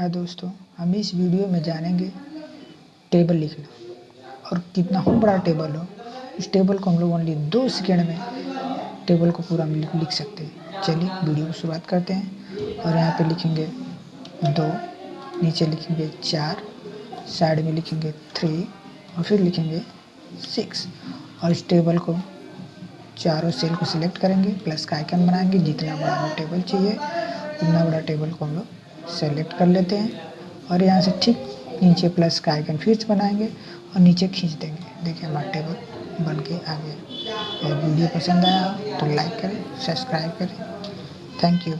हाँ दोस्तों, हम इस वीडियो में जानेंगे टेबल लिखना। और कितना हो बड़ा टेबल हो उस टेबल को हम लोग ओनली दो सेकेंड में टेबल को पूरा हम लिख सकते हैं। चलिए वीडियो की शुरुआत करते हैं। और यहाँ पे लिखेंगे दो, नीचे लिखेंगे चार साइड में लिखेंगे थ्री और फिर लिखेंगे सिक्स और इस टेबल को चारों सेल को सिलेक्ट करेंगे प्लस का आइकन बनाएँगे। जितना बड़ा हमें टेबल चाहिए, उतना बड़ा टेबल को हम लोग सेलेक्ट कर लेते हैं और यहाँ से ठीक नीचे प्लस का आइकन फिर बनाएँगे और नीचे खींच देंगे। देखिए हमारा टेबल बन के आ गया और वीडियो पसंद आया तो लाइक करें सब्सक्राइब करें। Thank you